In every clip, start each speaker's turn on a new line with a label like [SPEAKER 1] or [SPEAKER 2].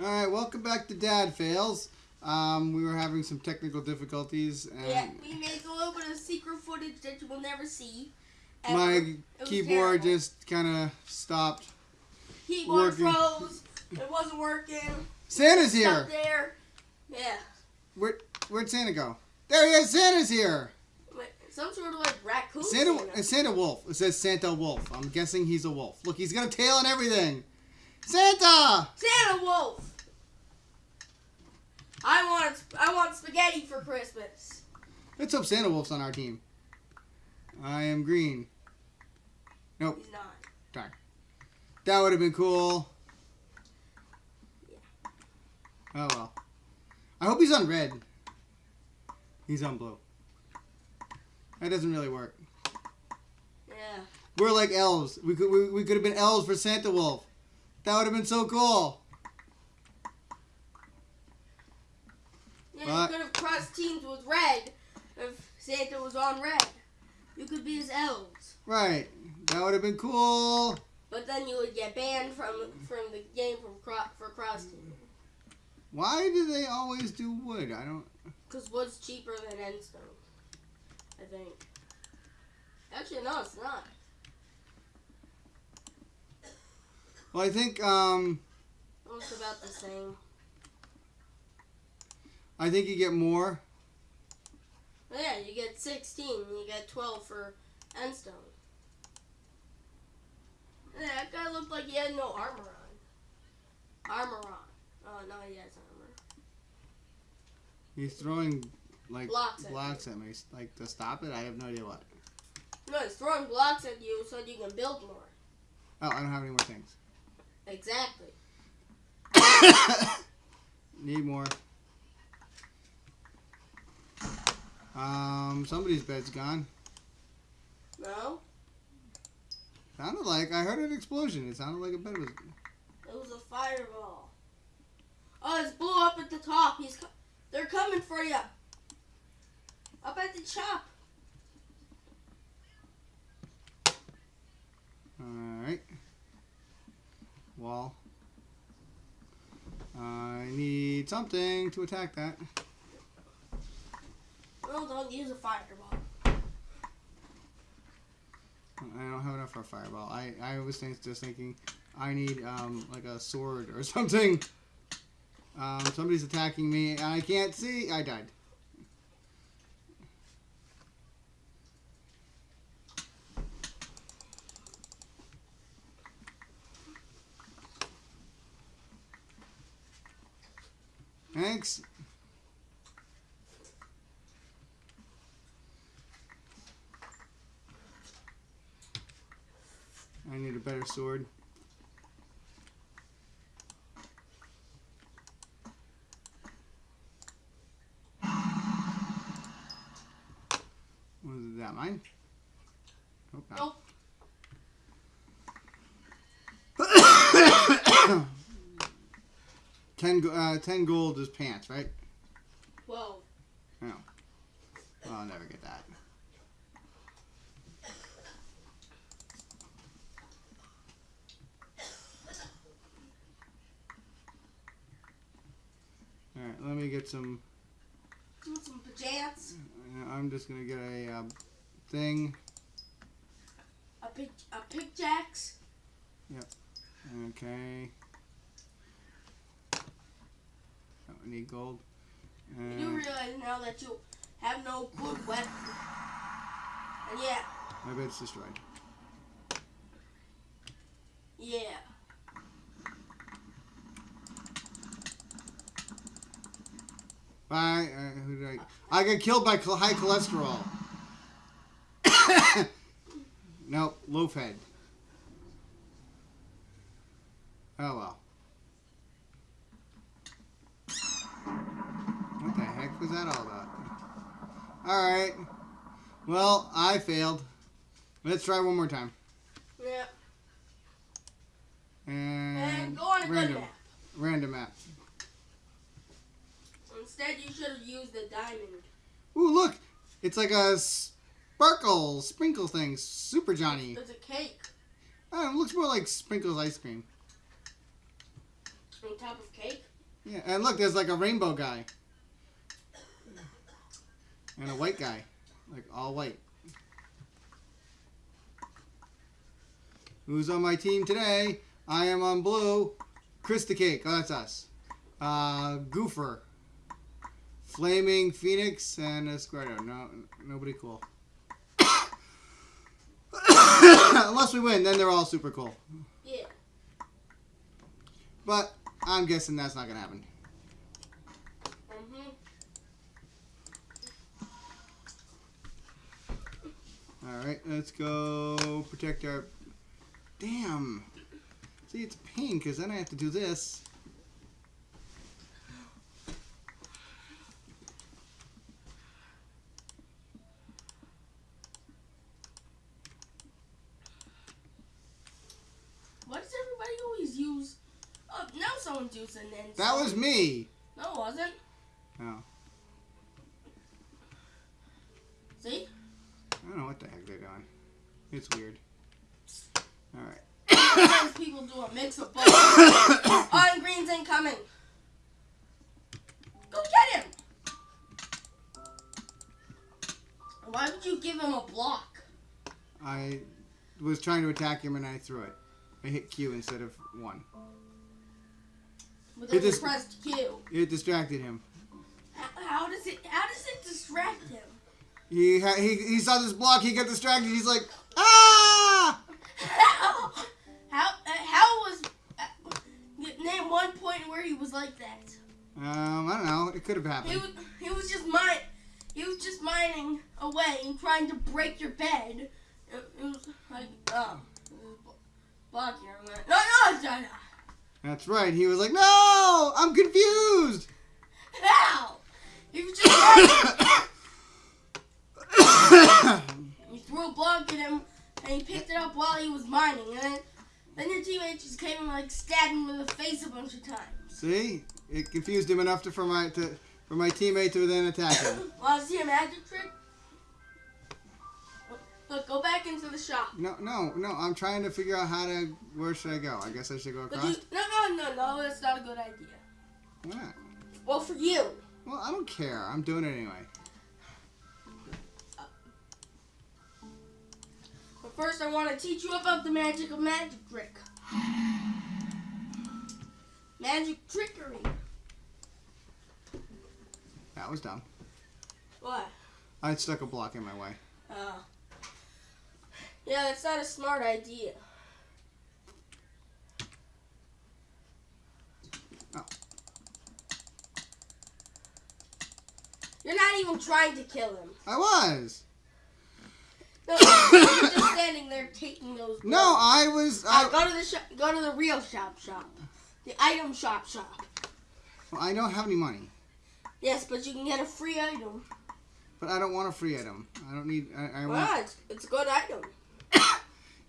[SPEAKER 1] All right, welcome back to Dad Fails. Um, we were having some technical difficulties, and
[SPEAKER 2] Yeah, we made a little bit of secret footage that you will never see.
[SPEAKER 1] My keyboard just kind of stopped.
[SPEAKER 2] keyboard
[SPEAKER 1] working.
[SPEAKER 2] froze. It wasn't working.
[SPEAKER 1] Santa's here.
[SPEAKER 2] there. Yeah.
[SPEAKER 1] Where where'd Santa go? There he is. Santa's here.
[SPEAKER 2] Wait, some sort of like raccoon.
[SPEAKER 1] Santa,
[SPEAKER 2] Santa.
[SPEAKER 1] Santa Wolf. It says Santa Wolf. I'm guessing he's a wolf. Look, he's got a tail and everything. Santa.
[SPEAKER 2] Santa Wolf. I want I want spaghetti for Christmas.
[SPEAKER 1] Let's hope Santa Wolf's on our team. I am green. Nope.
[SPEAKER 2] He's not. Darn.
[SPEAKER 1] That would have been cool. Yeah. Oh well. I hope he's on red. He's on blue. That doesn't really work.
[SPEAKER 2] Yeah.
[SPEAKER 1] We're like elves. We could we, we could have been elves for Santa Wolf. That would have been so cool.
[SPEAKER 2] Yeah,
[SPEAKER 1] What?
[SPEAKER 2] you could have crossed teams with red if Santa was on red. You could be his elves.
[SPEAKER 1] Right. That would have been cool.
[SPEAKER 2] But then you would get banned from from the game from cro- for cross team.
[SPEAKER 1] Why do they always do wood? I don't.
[SPEAKER 2] Because wood's cheaper than endstone. I think. Actually, no, it's not.
[SPEAKER 1] Well, I think um
[SPEAKER 2] Almost about the same.
[SPEAKER 1] I think you get more.
[SPEAKER 2] Yeah, you get 16 and you get 12 for endstone. Yeah, that guy looked like he had no armor on. Armor on. Oh, no, he has armor.
[SPEAKER 1] He's throwing like
[SPEAKER 2] Blocks at
[SPEAKER 1] blocks at me, like to stop it. I have no idea what.
[SPEAKER 2] No, he's throwing blocks at you so you can build more.
[SPEAKER 1] Oh, I don't have any more things.
[SPEAKER 2] Exactly.
[SPEAKER 1] Need more. Um, somebody's bed's gone.
[SPEAKER 2] No?
[SPEAKER 1] Sounded like I heard an explosion. It sounded like a bed was.
[SPEAKER 2] It was a fireball. Oh, it's blew up at the top. He's co- they're coming for you. Up at the top.
[SPEAKER 1] All right. Wall. I need something to attack that.
[SPEAKER 2] Well, don't use a fireball.
[SPEAKER 1] I don't have enough for a fireball. I I was just thinking I need um like a sword or something. Um, somebody's attacking me and I can't see. I died. Thanks. I need a better sword. Was that mine? Nope.
[SPEAKER 2] Nope.
[SPEAKER 1] Ten, uh, ten gold is pants, right?
[SPEAKER 2] Whoa.
[SPEAKER 1] Oh, I'll never get that. All right, let me get some.
[SPEAKER 2] Want some pajamas?
[SPEAKER 1] uh, I'm just gonna get a uh, thing.
[SPEAKER 2] A pick a pickaxe? Yep.
[SPEAKER 1] Okay. Oh, I need gold.
[SPEAKER 2] You do realize now that you have no good weapon. And yeah,
[SPEAKER 1] my bed's destroyed.
[SPEAKER 2] yeah.
[SPEAKER 1] Bye. Uh, who did I? I got killed by high cholesterol. nope, low fed. Oh well. What the heck was that all about? Alright. Well, I failed. Let's try one more time.
[SPEAKER 2] Yeah.
[SPEAKER 1] And,
[SPEAKER 2] And go on a good
[SPEAKER 1] random.
[SPEAKER 2] map.
[SPEAKER 1] Random map.
[SPEAKER 2] Instead, you should have used the diamond.
[SPEAKER 1] Ooh, look! It's like a sparkle, sprinkle thing. Super Johnny.
[SPEAKER 2] It's a cake.
[SPEAKER 1] Oh, it looks more like Sprinkles ice cream.
[SPEAKER 2] On top of cake.
[SPEAKER 1] Yeah, and look, there's like a rainbow guy. And a white guy. Like all white. Who's on my team today? I am on blue. Krista Cake. Oh, that's us. Uh, Goofer. Flaming Phoenix and Esquerdo. No, nobody cool. Unless we win, then they're all super cool.
[SPEAKER 2] Yeah.
[SPEAKER 1] But I'm guessing that's not gonna happen. All right, let's go protect our. Damn. See, it's pain because then I have to do this.
[SPEAKER 2] Why does everybody always use? Oh, now someone's using.
[SPEAKER 1] That was me.
[SPEAKER 2] No, it wasn't.
[SPEAKER 1] Oh.
[SPEAKER 2] See?
[SPEAKER 1] I don't know what the heck they're doing. It's weird. All right.
[SPEAKER 2] Sometimes people do a mix of both. On green's incoming. Go get him. Why would you give him a block?
[SPEAKER 1] I was trying to attack him and I threw it. I hit Q instead of one.
[SPEAKER 2] But
[SPEAKER 1] It
[SPEAKER 2] then you
[SPEAKER 1] just-
[SPEAKER 2] pressed Q.
[SPEAKER 1] It distracted him.
[SPEAKER 2] How, how does it? How does it distract him?
[SPEAKER 1] He ha- he he saw this block. He got distracted. He's like, ah!
[SPEAKER 2] How? How? Uh, how was? Uh, name one point where he was like that.
[SPEAKER 1] Um, I don't know. It could have
[SPEAKER 2] He
[SPEAKER 1] happened.
[SPEAKER 2] was. He was just mine. He was just mining away and trying to break your bed. It, it was like, oh, was your man. No, no, no, no.
[SPEAKER 1] That's right. He was like, no, I'm confused.
[SPEAKER 2] How? He was just mining. You threw a block at him, and he picked it up while he was mining, and then, then your teammate just came and like stabbed him in the face a bunch of times.
[SPEAKER 1] See, it confused him enough to for my to for my teammate to then attack him.
[SPEAKER 2] Want to see a magic trick? Look, go back into the shop.
[SPEAKER 1] No, no, no. I'm trying to figure out how to. Where should I go? I guess I should go across.
[SPEAKER 2] you, no, no, no, no, that's not a good idea.
[SPEAKER 1] Why not?
[SPEAKER 2] Well, for you.
[SPEAKER 1] Well, I don't care. I'm doing it anyway.
[SPEAKER 2] First, I want to teach you about the magic of magic trick. Magic trickery.
[SPEAKER 1] That was dumb.
[SPEAKER 2] What?
[SPEAKER 1] I stuck a block in my way.
[SPEAKER 2] Oh. yeah, that's not a smart idea.
[SPEAKER 1] Oh.
[SPEAKER 2] You're not even trying to kill him.
[SPEAKER 1] I was.
[SPEAKER 2] No, you're just standing there taking those.
[SPEAKER 1] No. I was.
[SPEAKER 2] All right,
[SPEAKER 1] I,
[SPEAKER 2] go to the shop. Go to the real shop. Shop. The item shop. Shop.
[SPEAKER 1] well, I don't have any money,
[SPEAKER 2] Yes, but you can get a free item.
[SPEAKER 1] but I don't want a free item. I don't need. I, I want.
[SPEAKER 2] Well, it's, it's a good item.
[SPEAKER 1] If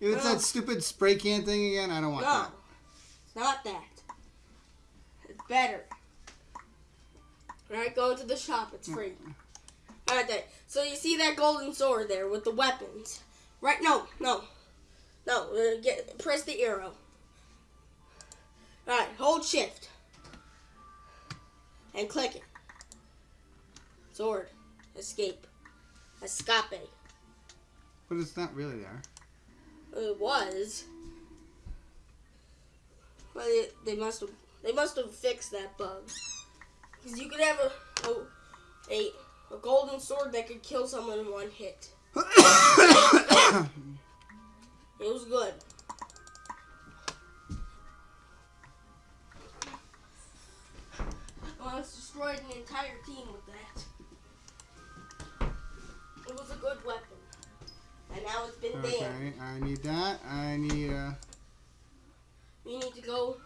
[SPEAKER 1] it's
[SPEAKER 2] No.
[SPEAKER 1] that stupid spray can thing again, I don't want
[SPEAKER 2] No,
[SPEAKER 1] that.
[SPEAKER 2] it's not that. It's better. Alright, go to the shop. It's mm. free. Alright, there. So you see that golden sword there with the weapons? Right? No, no, no. uh, Get press the arrow. Alright, hold shift and click it. Sword, escape, escape.
[SPEAKER 1] But it's not really there.
[SPEAKER 2] It was. But it, they must have they must have fixed that bug. Because you could have a, a a a golden sword that could kill someone in one hit. It was good. Well, it's destroyed an entire team with that. It was a good weapon. And now it's been banned.
[SPEAKER 1] okay, I need that. I need. Uh,
[SPEAKER 2] You need to go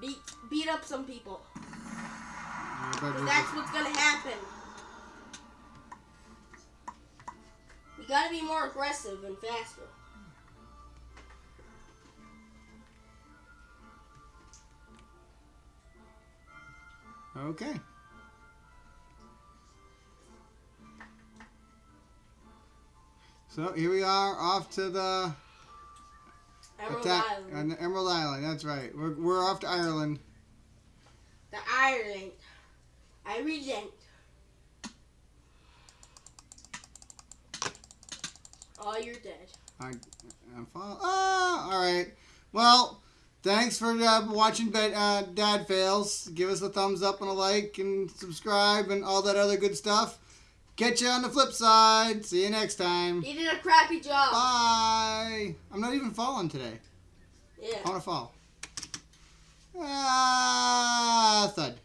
[SPEAKER 2] beat beat up some people.
[SPEAKER 1] I better
[SPEAKER 2] 'Cause
[SPEAKER 1] just-
[SPEAKER 2] that's what's gonna happen. You gotta be more aggressive and faster.
[SPEAKER 1] Okay. So here we are off to the
[SPEAKER 2] Emerald
[SPEAKER 1] attack
[SPEAKER 2] Island.
[SPEAKER 1] on the Emerald Island. That's right. We're, we're off to Ireland.
[SPEAKER 2] The Ireland. Ireland. Oh, you're dead.
[SPEAKER 1] I'm fall- ah, all right. Well, thanks for uh, watching Be- uh, Dad Fails. Give us a thumbs up and a like and subscribe and all that other good stuff. Catch you on the flip side. See you next time.
[SPEAKER 2] He did a crappy job.
[SPEAKER 1] Bye. I'm not even falling today.
[SPEAKER 2] Yeah.
[SPEAKER 1] I want to fall. Ah, thud.